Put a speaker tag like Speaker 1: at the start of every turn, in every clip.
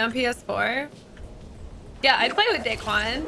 Speaker 1: on PS4? Yeah, I'd play with Daequan.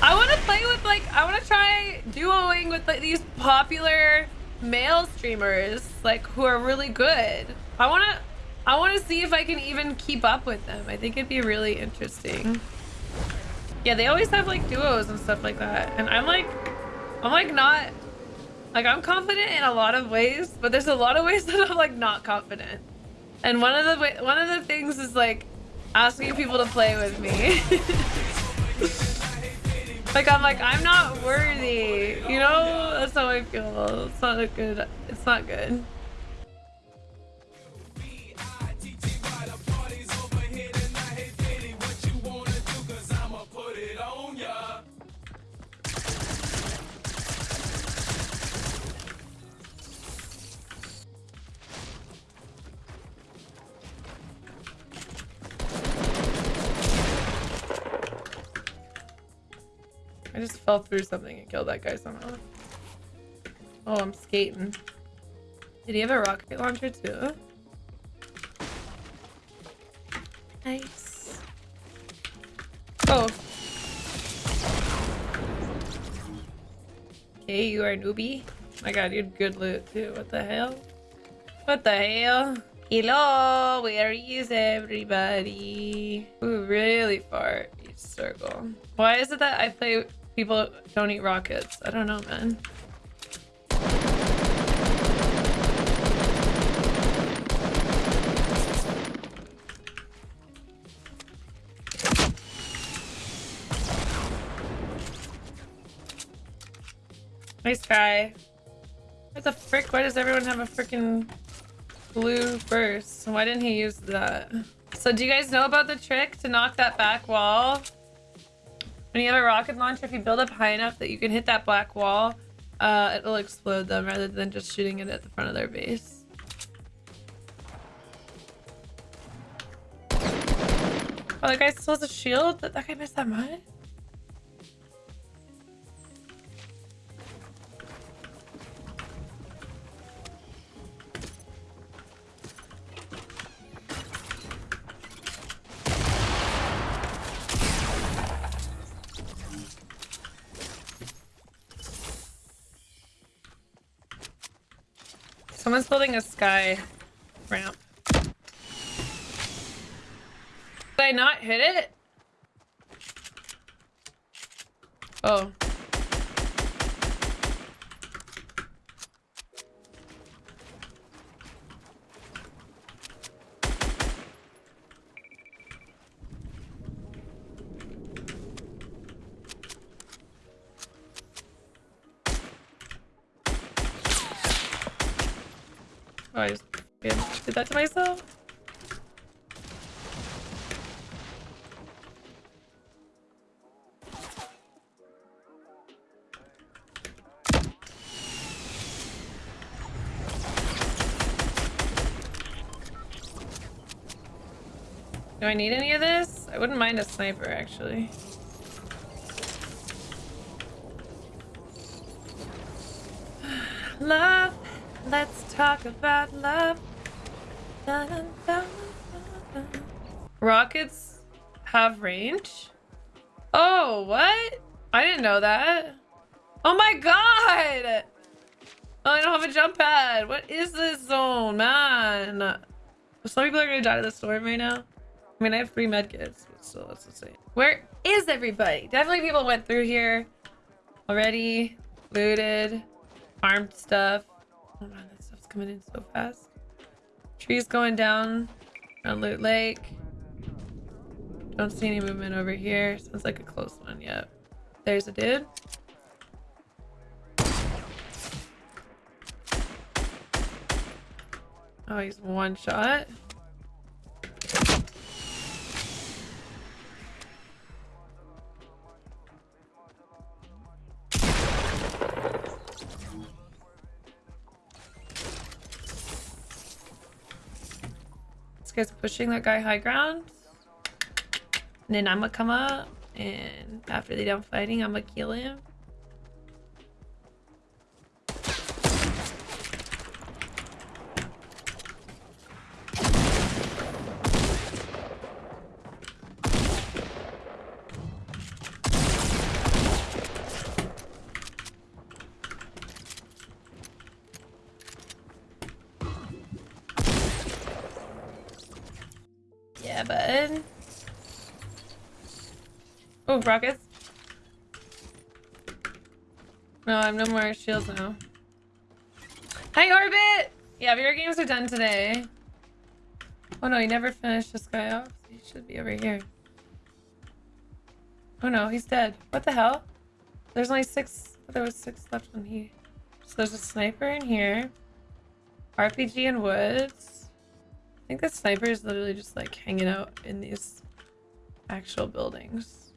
Speaker 1: I want to play with like I want to try duoing with like these popular male streamers like who are really good. I want to I want to see if I can even keep up with them. I think it'd be really interesting. Yeah, they always have like duos and stuff like that. And I'm like I'm like not like I'm confident in a lot of ways, but there's a lot of ways that I'm like not confident. And one of the one of the things is like asking people to play with me. like I'm like I'm not worthy. You know, that's how I feel. It's not good. It's not good. Just fell through something and killed that guy somehow. Oh, I'm skating. Did he have a rocket launcher too? Nice. Oh. Okay, you are a newbie. My god, you had good loot too. What the hell? What the hell? Hello, where is everybody? Ooh, really far each circle. Why is it that I play people don't eat rockets. I don't know, man. Nice guy. What the frick? Why does everyone have a freaking blue burst? Why didn't he use that? So do you guys know about the trick to knock that back wall? When you have a rocket launcher, if you build up high enough that you can hit that black wall, uh, it'll explode them rather than just shooting it at the front of their base. Oh, the guy still has a shield? That, that guy missed that much? Someone's building a sky ramp. Did I not hit it? Oh. I did that to myself. Do I need any of this? I wouldn't mind a sniper, actually. Love Let's talk about love. Dun, dun, dun, Rockets have range? Oh, what? I didn't know that. Oh my god! Oh, I don't have a jump pad. What is this zone, man? Some people are gonna die to the storm right now. I mean, I have three medkits, but still, that's insane. Where is everybody? Definitely people went through here already, looted, farmed stuff. Oh man, that stuff's coming in so fast. Trees going down on Loot Lake. Don't see any movement over here. Sounds like a close one. Yep. There's a dude. Oh, he's one shot. Guy's pushing that guy high ground. And then I'm gonna come up and after they done fighting, I'm gonna kill him. Yeah, bud. Oh, rockets. No, I have no more shields now. Hi, Orbit! Yeah, VR games are done today. Oh no, he never finished this guy off. He should be over here. Oh no, he's dead. What the hell? There's only six. There was six left when he... So there's a sniper in here. RPG in woods. I think the sniper is literally just like hanging out in these actual buildings.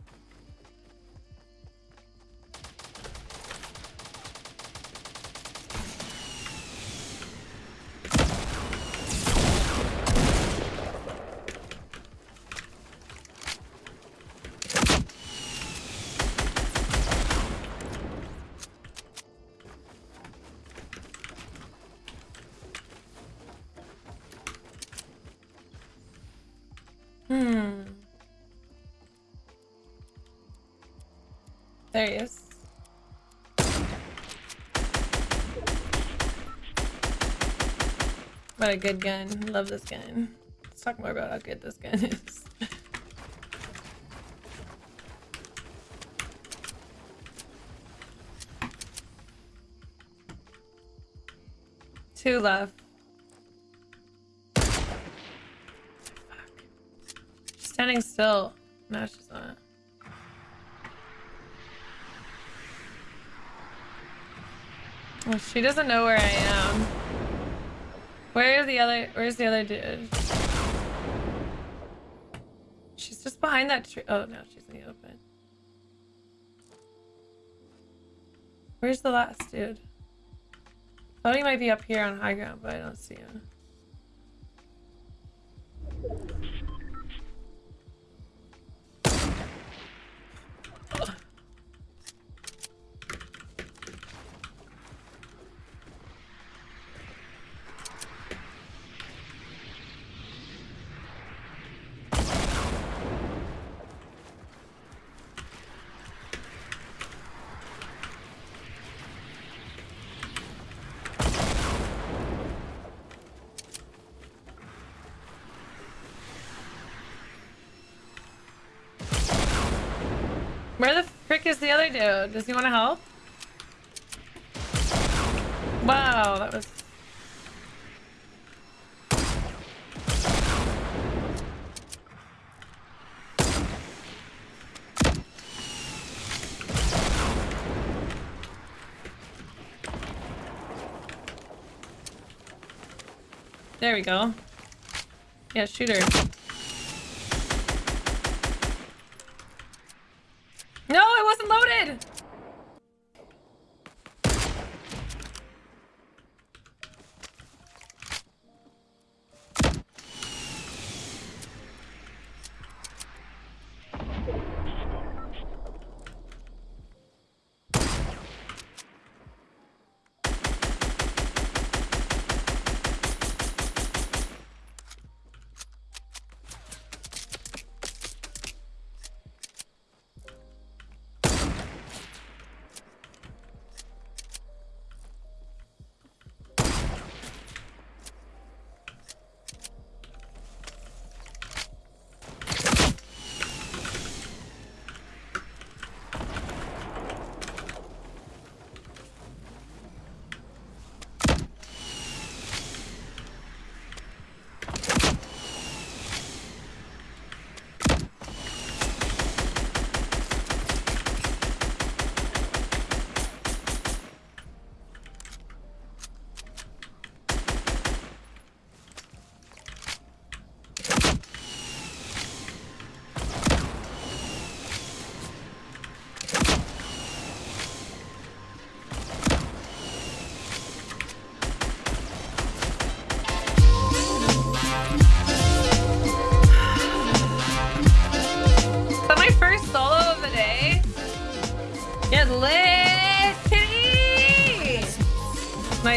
Speaker 1: There he is. What a good gun. Love this gun. Let's talk more about how good this gun is. Two left. standing still. No, she's not. Well, she doesn't know where I am. Where are the other? Where's the other dude? She's just behind that tree. Oh no, she's in the open. Where's the last dude? thought he might be up here on high ground, but I don't see him. Where the frick is the other dude? Does he want to help? Wow, that was... There we go. Yeah, shoot her.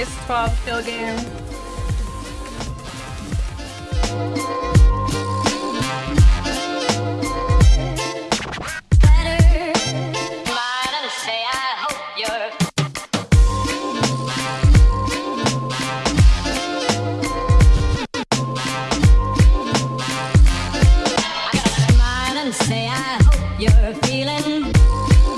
Speaker 1: Nice 12 kill game.